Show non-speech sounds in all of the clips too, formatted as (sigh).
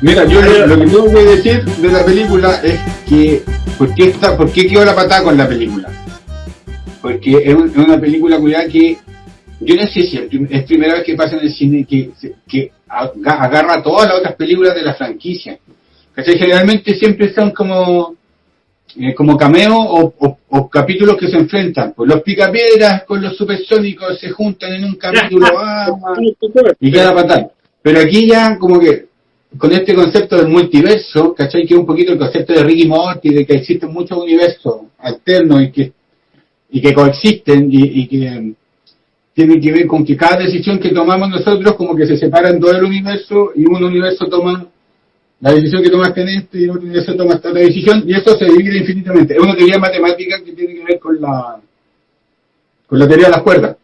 Mira, yo lo, que tengo que decir de la película es que, ¿por qué, está, ¿por qué quedó la patada con la película? Porque es, un- es una película cuya que, yo no sé si es, es primera vez que pasa en el cine que, que aga- agarra todas las otras películas de la franquicia. ¿Cachai? Generalmente siempre son como, eh, como cameos o, o- o capítulos que se enfrentan. Pues los picapiedras con los supersónicos se juntan en un capítulo. (laughs) ah, y queda fatal. Pero aquí ya como que con este concepto del multiverso, ¿cachai? Que es un poquito el concepto de Ricky Morty, de que existen muchos universos alternos y que, y que coexisten y, y que tienen que ver con que cada decisión que tomamos nosotros como que se separan dos del universo y un universo toma la decisión que tomaste en este y otro universo toma esta otra decisión y eso se divide infinitamente. Es una teoría matemática que tiene que ver con la con la teoría de las cuerdas.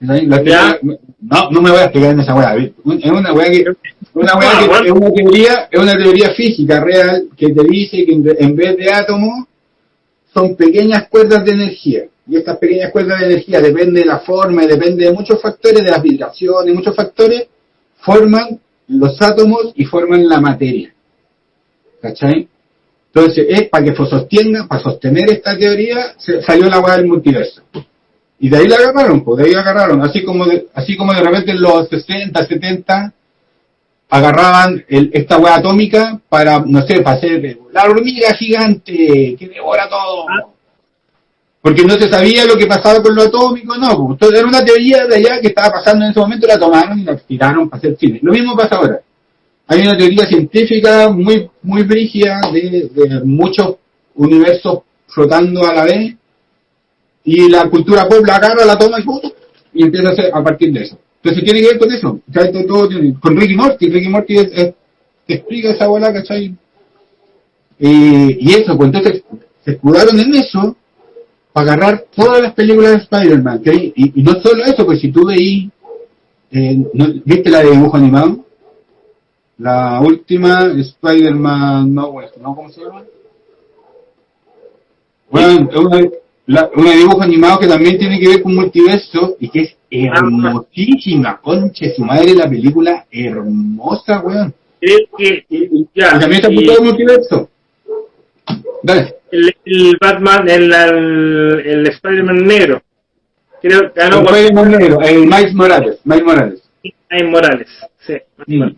La teoría- no, no me voy a explicar en esa weá. Es una weá que, una weá Ah, que bueno. es una teoría, es una teoría física real que te dice que en vez de átomos son pequeñas cuerdas de energía. Y estas pequeñas cuerdas de energía depende de la forma y depende de muchos factores, de las vibraciones, muchos factores, forman los átomos y forman la materia. ¿Cachai? Entonces, es para que sostenga, para sostener esta teoría, se salió la weá del multiverso. Y de ahí la agarraron, pues de ahí la agarraron. Así como de, así como de repente en los 60, 70, agarraban el- esta hueá atómica para, no sé, para hacer la hormiga gigante que devora todo. Porque no se sabía lo que pasaba con lo atómico, no. pues. Entonces era una teoría de allá que estaba pasando en ese momento, la tomaron y la tiraron para hacer cine. Lo mismo pasa ahora. Hay una teoría científica muy, muy brígida de, de muchos universos flotando a la vez y la cultura pop la agarra, la toma y, ¡pum! y empieza a hacer a partir de eso. Entonces tiene que ver con eso. Esto todo con Ricky Morty. Ricky Morty es- es- te explica esa bola, ¿cachai? Y eso, pues entonces se escudaron en eso para agarrar todas las películas de Spider-Man. Y, y no solo eso, pues si tú veís, eh, ¿no- ¿viste la de dibujo animado? La última, Spider-Man, no, ¿no? ¿Cómo se llama? Bueno, es una, la- una dibujo animado que también tiene que ver con multiverso y que es hermosísima, conche su madre la película, hermosa, weón. Creo que ya, y también está apuntado al multiverso. Dale. el, el Batman, el, el, el Spider-Man negro. Creo que ganó el Spider-Man negro, el Miles Morales, Miles Morales. Miles Morales. Sí, Mm. Morales.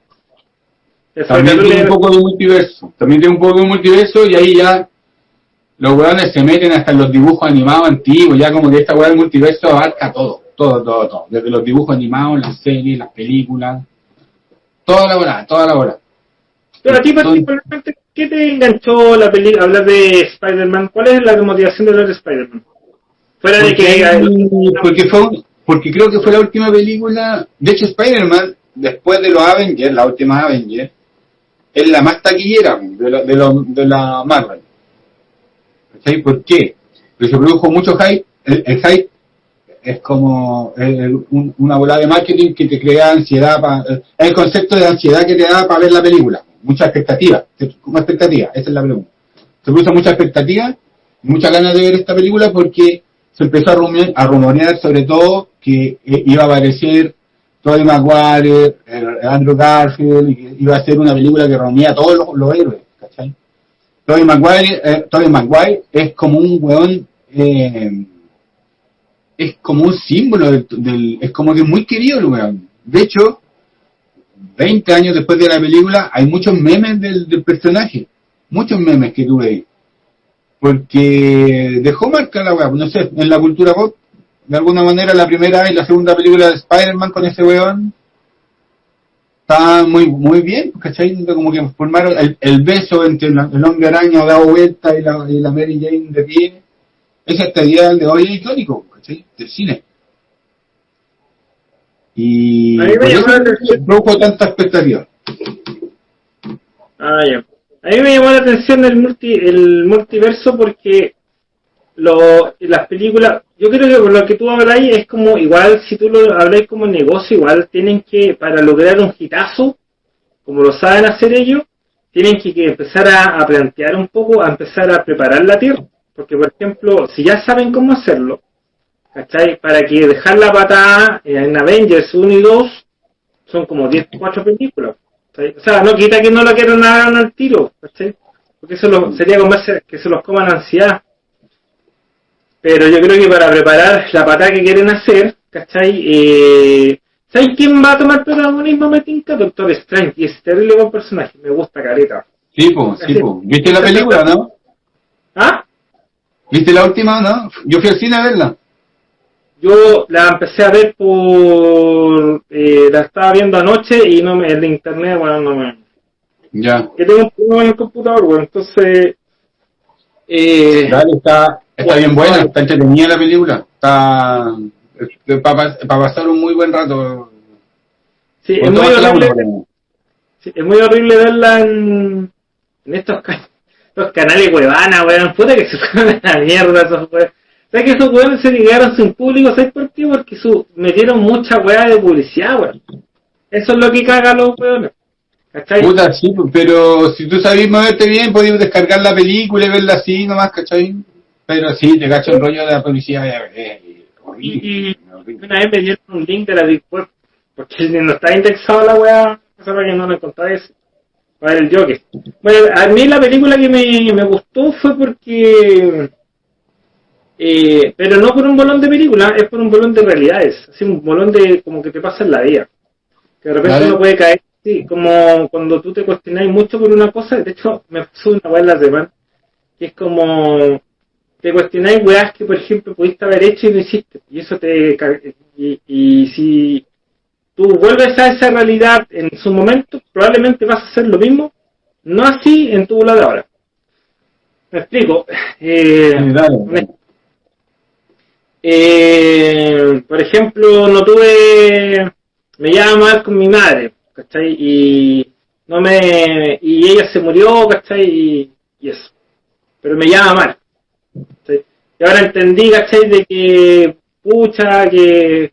También tiene un poco de multiverso. También tiene un poco de multiverso y ahí ya los weones se meten hasta en los dibujos animados antiguos, ya como que esta weá del multiverso abarca todo, todo, todo, todo. Desde los dibujos animados, las series, las películas, toda la hora, toda la hora. Pero a ti particularmente, ¿qué te enganchó la película, hablar de Spider-Man? ¿Cuál es la motivación de hablar de Spider-Man? Fuera de que... Porque, porque fue porque creo que fue la última película, de hecho Spider-Man, después de los Avengers, la última Avengers, es la más taquillera de, lo- de, lo- de la Marvel. ¿Por qué? Porque se produjo mucho hype, el, el hype es como eh, un- una bola de marketing que te crea ansiedad, pa- eh, es el concepto de ansiedad que te da para ver la película, mucha expectativa, como expectativa, esa es la pregunta. Se produce mucha expectativa, muchas ganas de ver esta película porque se empezó a, rumorear, a rumorear sobre todo que eh, iba a aparecer Tobey Maguire, eh, Andrew Garfield, y iba a ser una película que reunía a todos los, héroes, ¿cachai? Tobey Maguire, eh, Tobey Maguire es como un weón, eh, es como un símbolo del, es como que muy querido el weón. De hecho, 20 años después de la película, hay muchos memes del, personaje, muchos memes que tuve ahí porque dejó marca la weá, no sé, en la cultura pop, de alguna manera la primera y la segunda película de Spider-Man con ese weón está muy muy bien, ¿cachai? Como que formaron el, el beso entre el hombre araña dado vuelta y la, y la Mary Jane de pie, ese hasta el día de hoy es icónico, ¿cachai? Del cine. Y A mí me por llamó eso la atención. produjo tanta expectativa. Ah, ya. A mí me llamó la atención el, multi, el multiverso porque lo, las películas, yo creo que por lo que tú hablas ahí es como, igual si tú lo hablas como negocio, igual tienen que, para lograr un hitazo, como lo saben hacer ellos, tienen que, empezar a, a, plantear un poco, a empezar a preparar la Tierra. Porque, por ejemplo, si ya saben cómo hacerlo, ¿cachai? Para que dejar la patada en Avengers 1 y 2 son como 10, 4 películas. O sea, no quita que no lo quieran hagan al tiro, ¿cachai? Porque eso lo, sería como que se los coman ansiedad. Pero yo creo que para preparar la patada que quieren hacer, ¿cachai? Eh, ¿Sabes quién va a tomar protagonismo, me tinca? Doctor Strange. Y es terrible buen personaje. Me gusta careta. Sí, pues, sí, pues. ¿Viste la película, no? ¿Ah? ¿Viste la última, no? Yo fui al cine a verla. Yo la empecé a ver por... Eh, la estaba viendo anoche y no me... El internet, bueno, no me... Ya. Que tengo un problema en el computador, bueno, entonces... Eh, Dale, está, está bien buena, está entretenida la película. Está... Para pa pasar un muy buen rato. Sí, es muy horrible. Sí, es muy horrible verla en, en estos, (laughs) estos canales huevana, weón. Puta que se (laughs) fueron a la mierda esos weón. ¿Sabes que esos weones se ligaron sin público? ¿Sabes por qué? Porque su, metieron mucha weá de publicidad, weón. Eso es lo que caga a los weones. ¿Cachai? Puta, sí, pero si tú sabes moverte bien, podías descargar la película y verla así nomás, ¿cachai? Pero sí, te cacho el rollo de la publicidad. Eh, y, una vez me dieron un link de la Web, porque (laughs) no está indexado la weá, para que no lo encontráis para el Joker. Bueno, a mí la película que me, me gustó fue porque... Eh, pero no por un bolón de película, es por un bolón de realidades, así un bolón de como que te pasa en la vida. Que de repente uno puede caer, sí, como cuando tú te cuestionáis mucho por una cosa, de hecho me pasó una weá en la semana, que es como te cuestionáis weas que, por ejemplo, pudiste haber hecho y no hiciste. Y eso te. Y, y si tú vuelves a esa realidad en su momento, probablemente vas a hacer lo mismo, no así en tu lado de ahora. Me explico. (laughs) Eh, eh, por ejemplo, no tuve. Me llama mal con mi madre, ¿cachai? Y no me. Y ella se murió, ¿cachai? Y, eso. Pero me llama mal. Y ahora entendí, ¿cachai? De que, pucha, que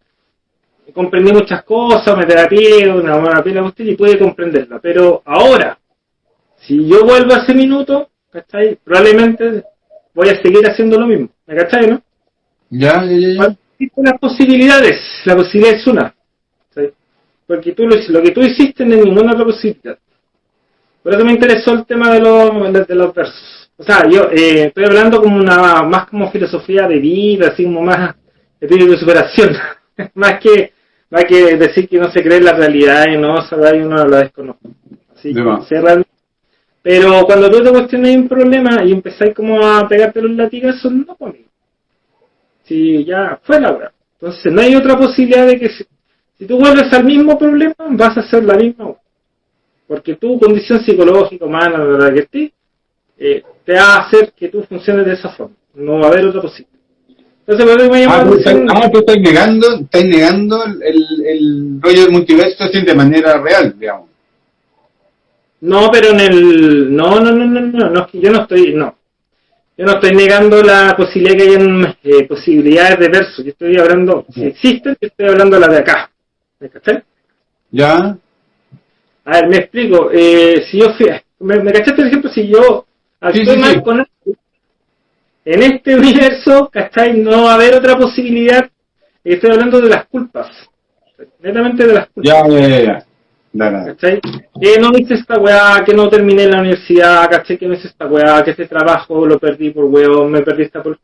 comprendí muchas cosas, me terapié, una buena pila usted y puede comprenderla. Pero ahora, si yo vuelvo a ese minuto, ¿cachai? Probablemente voy a seguir haciendo lo mismo. ¿Me cachai, no? Ya, ya, ya. Las posibilidades, la posibilidad es una. Porque tú lo, lo que tú hiciste no hay ninguna otra posibilidad. Por eso me interesó el tema de los, de los versos. O sea, yo eh, estoy hablando como una, más como filosofía de vida, así como más espíritu de superación, (laughs) más que más que decir que no se cree en la realidad y no sabe y uno la desconoce. Así que, pero cuando tú te cuestionas un problema y empezáis como a pegarte los latigazos, no conmigo. Si ya fue la hora. Entonces no hay otra posibilidad de que si, si tú vuelves al mismo problema, vas a hacer la misma. Porque tu condición psicológica, humana, la verdad que estés, eh, te va a hacer que tú funciones de esa forma. No va a haber otra posibilidad. Entonces, ¿por qué me ah, tú, estás, ah, tú estás negando, estás negando el, el rollo del multiverso así de manera real, digamos. No, pero en el... No, no, no, no, no, no, yo no estoy... No. Yo no estoy negando la posibilidad que hayan eh, posibilidades de verso. Yo estoy hablando, si existen, yo estoy hablando de la de acá. ¿Me cachai? Ya. A ver, me explico. Eh, si yo fui... Me, me cachaste, por ejemplo, si yo en este universo, ¿cachai? No va a haber otra posibilidad. Estoy hablando de las culpas. Netamente de las culpas. Ya, ya, ya. ¿Cachai? Que no hice esta weá, que no terminé la universidad, ¿cachai? Que no hice esta weá, que este trabajo lo perdí por weón, me perdí esta por...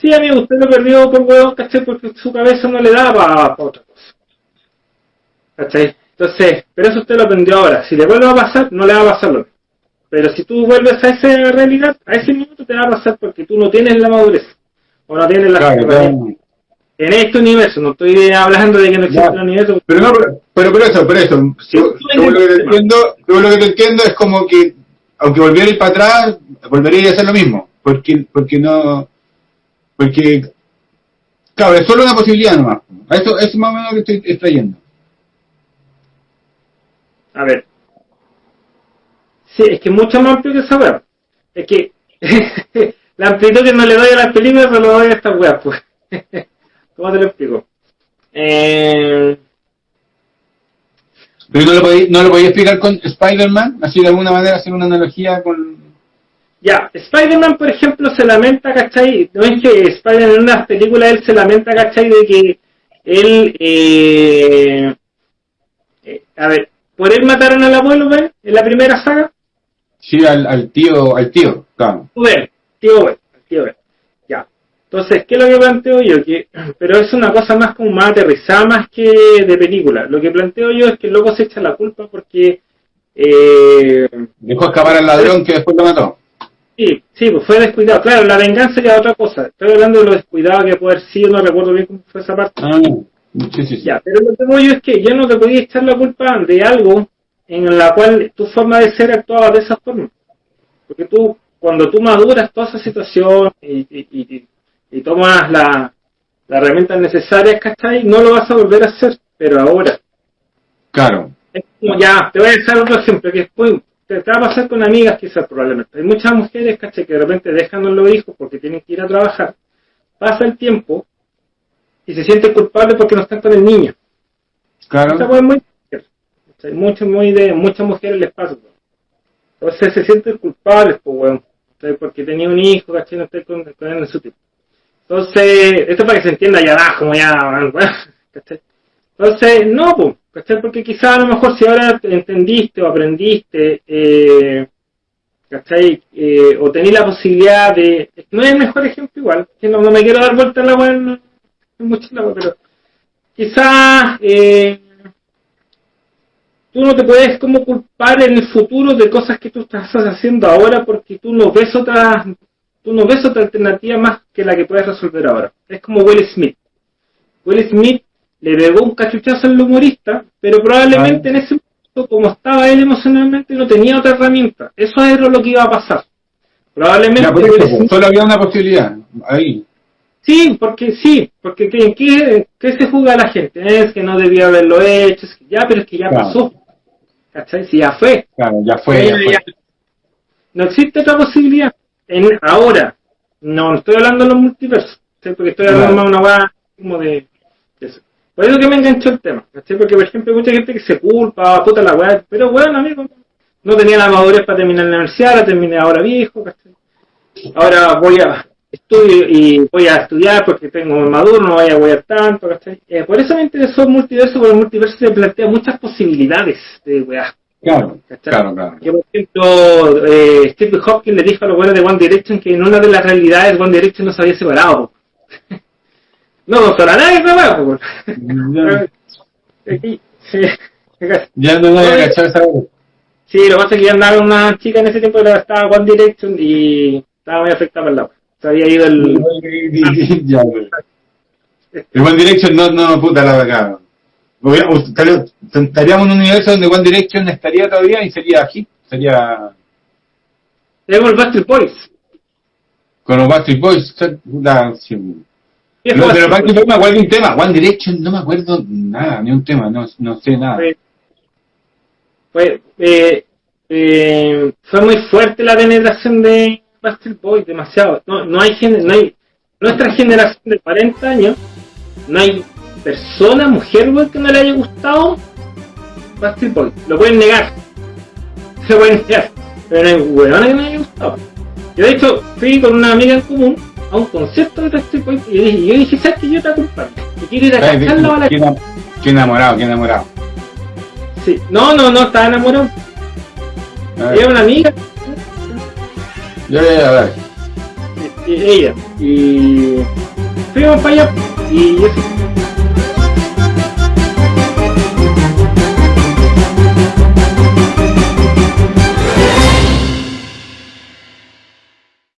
Sí, amigo, usted lo perdió por weón, ¿cachai? Porque su cabeza no le daba para otra cosa. ¿Cachai? Entonces, pero eso usted lo aprendió ahora. Si le vuelve a pasar, no le va a pasar lo mismo. Pero si tú vuelves a esa realidad, a ese minuto te va a pasar porque tú no tienes la madurez. O no tienes la claro, En este universo, no estoy hablando de que no existe un universo. Pero no, pero, pero, eso, pero eso. yo, lo que te entiendo, lo que te entiendo es como que, aunque volviera a ir para atrás, volvería a hacer lo mismo. Porque, porque no, porque, claro, es solo una posibilidad nomás. Eso, eso es más o menos lo que estoy extrayendo. A ver, Sí, es que es mucho más amplio que saber. Es que (laughs) la amplitud que no le doy a las películas se lo doy a esta web, pues. (laughs) ¿Cómo te lo explico? Eh... Pero no lo, podía, no lo podía explicar con Spider-Man, así de alguna manera hacer una analogía con... Ya, Spider-Man, por ejemplo, se lamenta, ¿cachai? No es que Spider-Man en una película él se lamenta, ¿cachai? De que él, eh, eh, a ver, por él mataron al abuelo, ¿ven? En la primera saga. Sí, al, al tío, al tío, claro. Ben, tío tío. Ya. Entonces, ¿qué es lo que planteo yo? Que, (clears throat) pero es una cosa más como más aterrizada más que de película. Lo que planteo yo es que el loco se echa la culpa porque... Eh, Dejó escapar al ladrón que después lo mató. Sí, sí, pues fue descuidado. Claro, la venganza ya otra cosa. Estoy hablando de lo descuidado que puede haber sido, no recuerdo bien cómo fue esa parte. Ah, sí, sí, sí. Ya, pero lo que voy yo es que yo no te podía echar la culpa de algo en la cual tu forma de ser actuaba de esa forma. Porque tú, cuando tú maduras toda esa situación y, y, y, y tomas la, las herramientas necesarias, ¿cachai? No lo vas a volver a hacer, pero ahora. Claro. Es como ya, te voy a dejar otro ejemplo, que después te, te va a pasar con amigas quizás probablemente. Hay muchas mujeres, ¿cachai? Que de repente dejan a los hijos porque tienen que ir a trabajar. Pasa el tiempo y se siente culpable porque no están con el niño. Claro. Esa es muy ¿cachai? Mucho, muy de, muchas mujeres les pasa. Entonces se sienten culpables, pues. ¿cachai? Porque tenía un hijo, ¿cachai? No estoy con, con él en su tiempo. Entonces, esto para que se entienda ya abajo, ya. Entonces, (laughs) no, pues. Porque quizás a lo mejor si ahora entendiste o aprendiste, eh, ¿cachai? Eh, o tenés la posibilidad de... No es el mejor ejemplo igual, que no, me quiero dar vuelta en la weá en, en mucho la weá, pero quizás eh, tú no te puedes como culpar en el futuro de cosas que tú estás haciendo ahora porque tú no ves otra tú no ves otra alternativa más que la que puedes resolver ahora. Es como Will Smith. Will Smith le pegó un cachuchazo al humorista, pero probablemente en ese momento, como estaba él emocionalmente, no tenía otra herramienta. Eso era lo que iba a pasar. Probablemente Ya, por Will eso, Smith- solo había una posibilidad. Ahí. Sí, porque sí, porque ¿qué, qué, qué se juzga la gente? Es que no debía haberlo hecho, es que ya, pero es que ya Claro. pasó. ¿Cachai? Si ya fue. Claro, ya fue. Ya Oye, fue. ya. No existe otra posibilidad. En, ahora, no estoy hablando de los multiversos, ¿sí? porque estoy hablando más de una weá como de, de eso. Por eso que me enganchó el tema, ¿cachai? porque por ejemplo hay mucha gente que se culpa, puta la weá, pero bueno, amigo, no tenía la madurez para terminar la universidad, la terminé ahora viejo, ¿cachai? Ahora voy a estudio y voy a estudiar porque tengo maduro, no voy a wear tanto. Eh, por eso me interesó el multiverso, porque el multiverso te plantea muchas posibilidades de weá. Claro, claro, claro. Que por ejemplo, eh, Steve Hopkins le dijo a los buenos de One Direction que en una de las realidades One Direction no se había separado. (laughs) no consola a nadie, bueno, (laughs) Ya, no voy a cachar esa Sí, lo que pasa es que ya andaba una chica en ese tiempo que estaba One Direction y estaba muy afectada por agua. Se había ido el... Ya. (laughs) El One Direction no, no, puta la verdad. Estaríamos en un universo donde One Direction estaría todavía y sería hit, sería Tengo el Bastard Boys. con los Backstreet Boys. puta, sí. No, pero Backstreet Backstreet Boys me acuerdo un tema. One Direction no me acuerdo nada, ni un tema, no, no sé nada. Boys. Fue, eh, eh, fue muy fuerte la penetración de Bastard Boys, demasiado. No, no hay no hay nuestra generación de 40 años, no hay persona, mujer, weón, que no le haya gustado Bastard Boys. Lo pueden negar. (laughs) Se pueden negar. Pero no hay weón que no le haya gustado. Yo de hecho fui con una amiga en común a un concierto de Bastard Boys y yo dije, yo dije, ¿sabes que yo te acompaño? Yo quiero ir a Ay, cacharla a la Qué enam- qué enamorado, qué enamorado. Sí. No, no, no, estaba enamorado. Era una amiga, ya, ya, a ver. ella. Y fuimos para allá y eso.